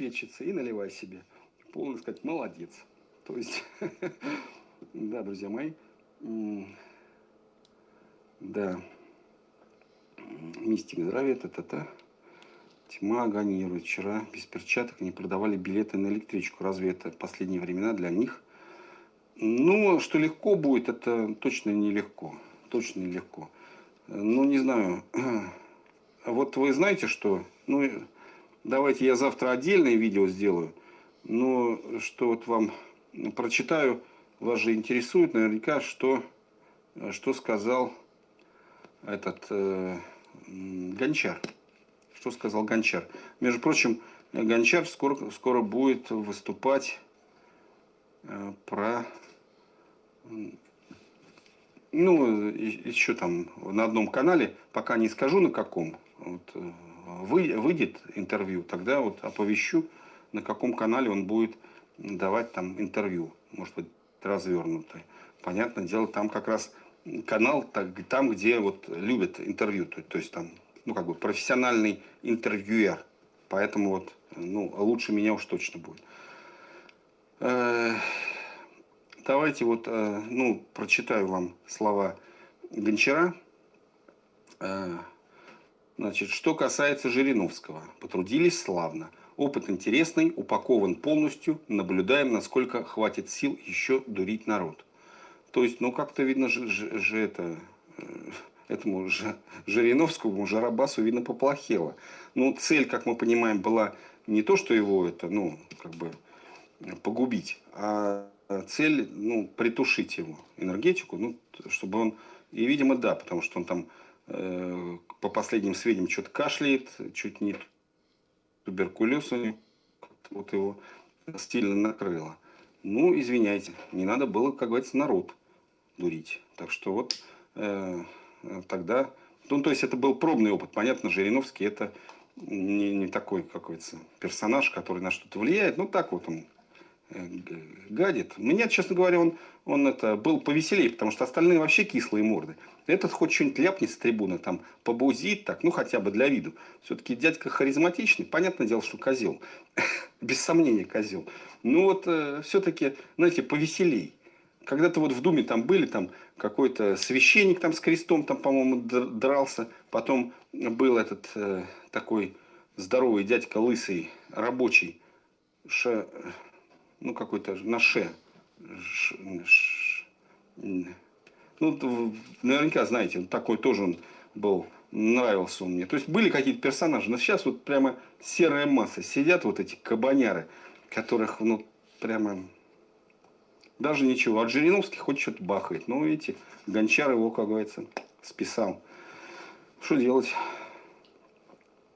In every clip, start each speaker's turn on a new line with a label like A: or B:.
A: обеспечиться и наливай себе. Полно сказать, молодец. То есть, да, друзья мои, да, мистик здравия, та-та-та. Тьма агонирует. Вчера без перчаток не продавали билеты на электричку. Разве это последние времена для них? Ну, что легко будет, это точно нелегко. Точно нелегко. Ну, не знаю. Вот вы знаете, что... Ну, давайте я завтра отдельное видео сделаю. Но что вот вам прочитаю, вас же интересует наверняка, что, что сказал этот э, Гончар. Что сказал Гончар? Между прочим, Гончар скоро, скоро будет выступать э, про... Ну, еще там на одном канале, пока не скажу на каком, вот, э, вы, выйдет интервью, тогда вот оповещу, на каком канале он будет давать там интервью. Может быть, развернутое. Понятное дело, там как раз канал там, где вот любят интервью, то, то есть там, ну, как бы профессиональный интервьюер. Поэтому вот, ну, лучше меня уж точно будет. Э, давайте вот, э, ну, прочитаю вам слова Гончара. Значит, что касается Жириновского. Потрудились славно. Опыт интересный, упакован полностью. Наблюдаем, насколько хватит сил еще дурить народ. То есть, ну, как-то видно же, же, же это, э, этому же, Жириновскому, Жарабасу, видно, поплохело. Ну, цель, как мы понимаем, была не то, что его это, ну, как бы погубить, а цель, ну, притушить его энергетику, ну, чтобы он, и, видимо, да, потому что он там, по последним сведениям, что-то кашляет, чуть не туберкулез, вот его стильно накрыло. Ну, извиняйте, не надо было, как говорится, народ дурить. Так что вот э, тогда... Ну, то есть это был пробный опыт. Понятно, Жириновский это не, не такой какой-то персонаж, который на что-то влияет. Ну, так вот он э, гадит. Меня, честно говоря, он, он это, был повеселее, потому что остальные вообще кислые морды. Этот хоть что-нибудь ляпнет с трибуны, там, побузит так, ну, хотя бы для виду. Все-таки дядька харизматичный, понятное дело, что козел. Без сомнения козел. Ну, вот э, все-таки, знаете, повеселей. Когда-то вот в Думе там были, там какой-то священник там с крестом, там, по-моему, дрался. Потом был этот э, такой здоровый дядька лысый, рабочий, ну какой-то на ше, ш, ш, ну, наверняка знаете, такой тоже он был, нравился он мне. То есть были какие-то персонажи, но сейчас вот прямо серая масса. Сидят вот эти кабаняры, которых, ну, прямо даже ничего. От Жириновских хоть что-то бахает. Но видите, Гончар его, как говорится, списал. Что делать?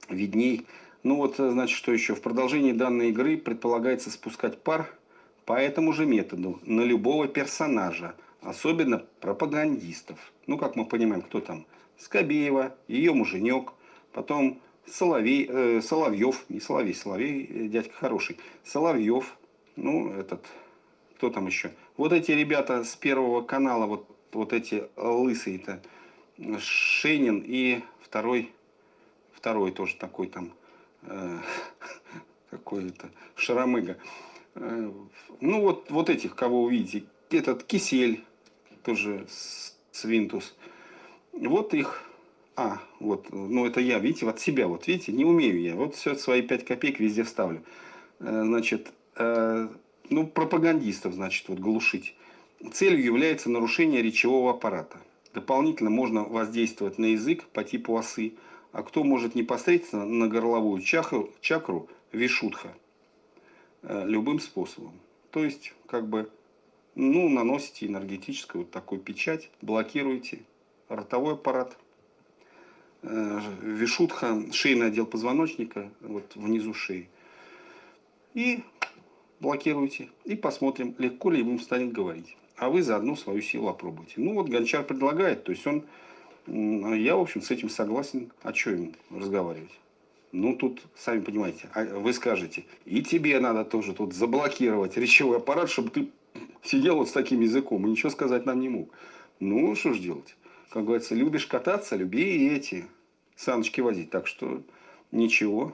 A: Видней. Ну вот, значит, что еще? В продолжении данной игры предполагается спускать пар по этому же методу на любого персонажа, особенно пропагандистов. Ну, как мы понимаем, кто там? Скобеева, ее муженек, потом Соловей, э, Соловьев, не Соловей, Соловей, э, дядька хороший, Соловьев, ну, этот кто там еще? Вот эти ребята с Первого канала, вот, вот эти лысые-то, Шенин и второй, второй тоже такой там, э, какой-то, Шарамыга. Э, ну, вот, вот этих, кого увидите. Этот Кисель, тоже Свинтус. Вот их а, вот, ну это я, видите, от себя, вот видите, не умею я. Вот все свои 5 копеек везде вставлю. Э, значит, ну, пропагандистов, значит, вот глушить. Целью является нарушение речевого аппарата. Дополнительно можно воздействовать на язык по типу осы, а кто может непосредственно на горловую чакру, чакру вишутха э, любым способом. То есть, как бы, ну, наносите энергетическую вот такую печать, блокируете ротовой аппарат, э, вишутха, шейный отдел позвоночника, вот внизу шеи. И блокируйте и посмотрим, легко ли ему станет говорить. А вы заодно свою силу опробуйте. Ну вот Гончар предлагает, то есть он, я в общем с этим согласен, а что ему разговаривать? Ну, тут, сами понимаете, а вы скажете, и тебе надо тоже тут заблокировать речевой аппарат, чтобы ты сидел вот с таким языком и ничего сказать нам не мог. Ну, что ж делать? Как говорится, любишь кататься, люби и эти саночки возить. Так что ничего.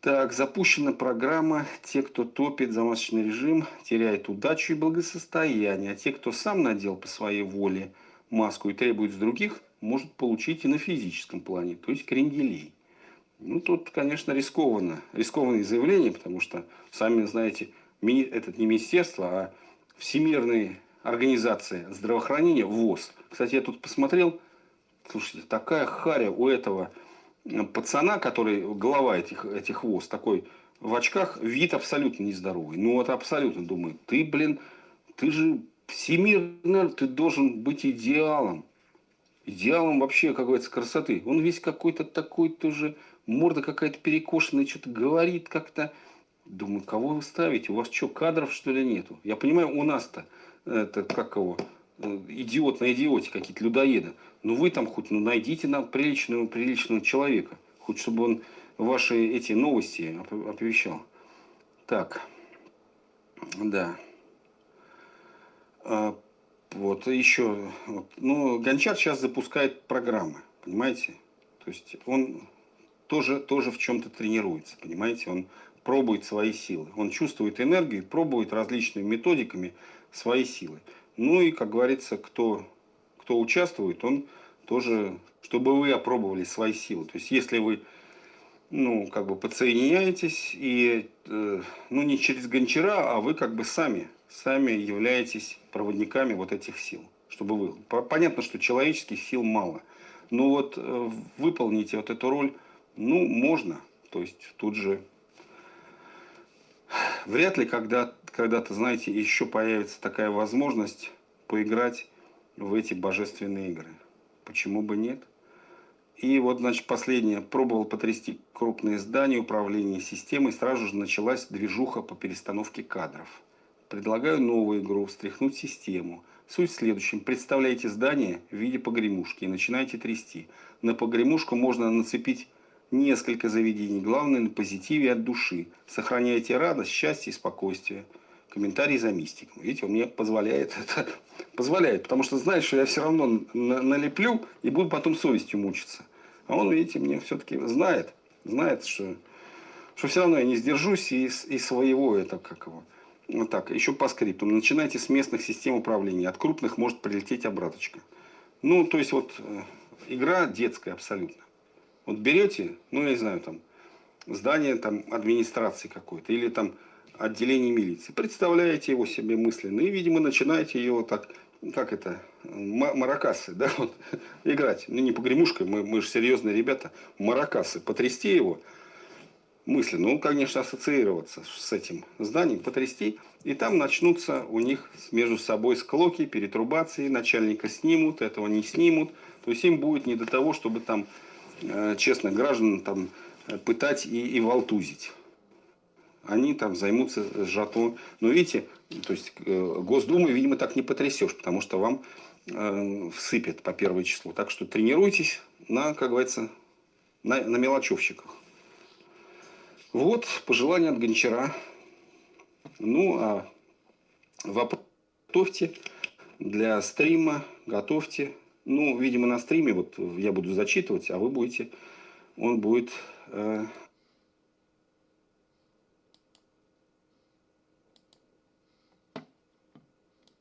A: Так, запущена программа «Те, кто топит за масочный режим, теряют удачу и благосостояние, а те, кто сам надел по своей воле маску и требует с других, может получить и на физическом плане, то есть кренделей». Ну, тут, конечно, рискованно. Рискованные заявления, потому что, сами знаете, это не министерство, а Всемирная организация здравоохранения, ВОЗ. Кстати, я тут посмотрел, слушайте, такая харя у этого пацана, который глава этих, этих ВОЗ, такой в очках, вид абсолютно нездоровый. Ну, вот абсолютно думаю, ты, блин, ты же всемирно, ты должен быть идеалом. Идеалом вообще, как говорится, красоты. Он весь какой-то такой тоже, морда какая-то перекошенная, что-то говорит как-то. Думаю, кого вы ставите? У вас что, кадров что ли нету? Я понимаю, у нас-то, это как его, идиот на идиоте какие-то, людоеды. Ну вы там хоть ну, найдите нам приличного, приличного человека. Хоть чтобы он ваши эти новости оповещал. Так. Да. А, вот еще. Вот. Ну, Гончар сейчас запускает программы. Понимаете? То есть он тоже, тоже в чем-то тренируется. Понимаете? Он пробует свои силы. Он чувствует энергию, пробует различными методиками свои силы. Ну и, как говорится, кто кто участвует, он тоже, чтобы вы опробовали свои силы. То есть, если вы, ну, как бы подсоединяетесь, и, э, ну, не через гончара, а вы как бы сами, сами являетесь проводниками вот этих сил. Чтобы вы, понятно, что человеческих сил мало, но вот э, выполните вот эту роль, ну, можно. То есть, тут же вряд ли когда, когда-то, знаете, еще появится такая возможность поиграть в эти божественные игры. Почему бы нет? И вот, значит, последнее. Пробовал потрясти крупные здания, управления системой. Сразу же началась движуха по перестановке кадров. Предлагаю новую игру, встряхнуть систему. Суть в следующем. Представляете здание в виде погремушки и начинаете трясти. На погремушку можно нацепить несколько заведений. Главное на позитиве от души. Сохраняйте радость, счастье и спокойствие комментарий за мистиком. Видите, он мне позволяет это. Позволяет, потому что знает, что я все равно налеплю и буду потом совестью мучиться. А он, видите, мне все-таки знает, знает, что, что все равно я не сдержусь и, и своего это как его. Вот так, еще по скрипту. Начинайте с местных систем управления. От крупных может прилететь обраточка. Ну, то есть, вот э, игра детская абсолютно. Вот берете, ну, я не знаю, там, здание там администрации какой-то, или там отделении милиции. Представляете его себе мысленно и, видимо, начинаете его так, как это, маракасы, да, вот, играть. Ну, не погремушкой, мы, мы же серьезные ребята. Маракасы, потрясти его мысленно. Ну, конечно, ассоциироваться с этим зданием, потрясти. И там начнутся у них между собой склоки, перетрубации, начальника снимут, этого не снимут. То есть им будет не до того, чтобы там, э, честно, граждан там э, пытать и, и волтузить они там займутся сжатым. Но видите, то есть э, Госдуму, видимо, так не потрясешь, потому что вам э, всыпят по первое число. Так что тренируйтесь на, как говорится, на, на мелочевщиках. Вот пожелание от Гончара. Ну, а вопрос готовьте для стрима, готовьте. Ну, видимо, на стриме вот я буду зачитывать, а вы будете, он будет э,